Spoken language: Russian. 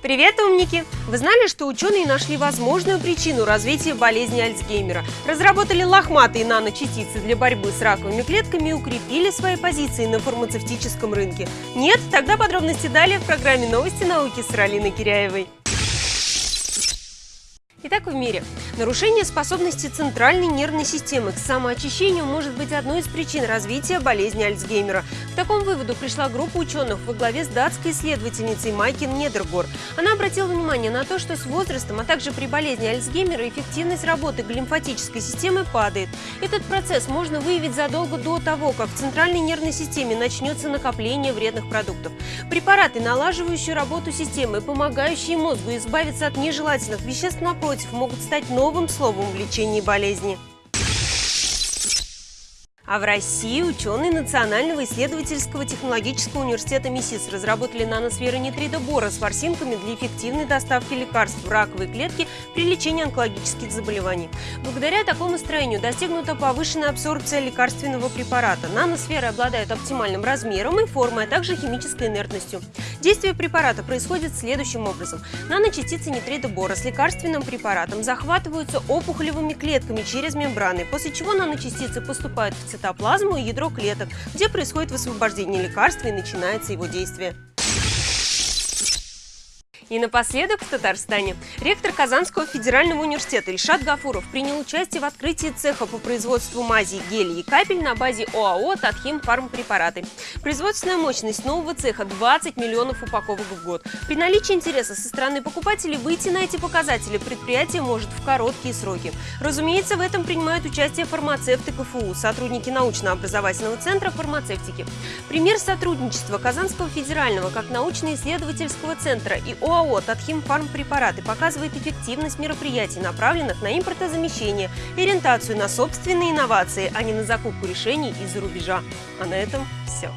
Привет, умники! Вы знали, что ученые нашли возможную причину развития болезни Альцгеймера? Разработали лохматые наночастицы для борьбы с раковыми клетками и укрепили свои позиции на фармацевтическом рынке? Нет? Тогда подробности далее в программе «Новости науки» с Ралиной Киряевой. Итак, в мире. Нарушение способности центральной нервной системы к самоочищению может быть одной из причин развития болезни Альцгеймера. К такому выводу пришла группа ученых во главе с датской исследовательницей Майкин Недергор. Она обратила внимание на то, что с возрастом, а также при болезни Альцгеймера эффективность работы глимфатической системы падает. Этот процесс можно выявить задолго до того, как в центральной нервной системе начнется накопление вредных продуктов. Препараты, налаживающие работу системы, помогающие мозгу избавиться от нежелательных веществ, напротив, напротив, могут стать новым словом в лечении болезни. А в России ученые Национального исследовательского технологического университета МИСИС разработали наносферы нитридобора с ворсинками для эффективной доставки лекарств в раковые клетки при лечении онкологических заболеваний. Благодаря такому строению достигнута повышенная абсорбция лекарственного препарата. Наносферы обладают оптимальным размером и формой, а также химической инертностью. Действие препарата происходит следующим образом. Наночастицы нитридобора с лекарственным препаратом захватываются опухолевыми клетками через мембраны, после чего наночастицы поступают в цитоплазму и ядро клеток, где происходит высвобождение лекарства и начинается его действие. И напоследок в Татарстане. Ректор Казанского федерального университета Ильшат Гафуров принял участие в открытии цеха по производству мази, гелей и капель на базе ОАО «Татхим Фармпрепараты». Производственная мощность нового цеха 20 миллионов упаковок в год. При наличии интереса со стороны покупателей выйти на эти показатели предприятие может в короткие сроки. Разумеется, в этом принимают участие фармацевты КФУ, сотрудники научно-образовательного центра фармацевтики. Пример сотрудничества Казанского федерального как научно-исследовательского центра и ОАО ОАО «Татхимфармпрепараты» показывает эффективность мероприятий, направленных на импортозамещение и ориентацию на собственные инновации, а не на закупку решений из-за рубежа. А на этом все.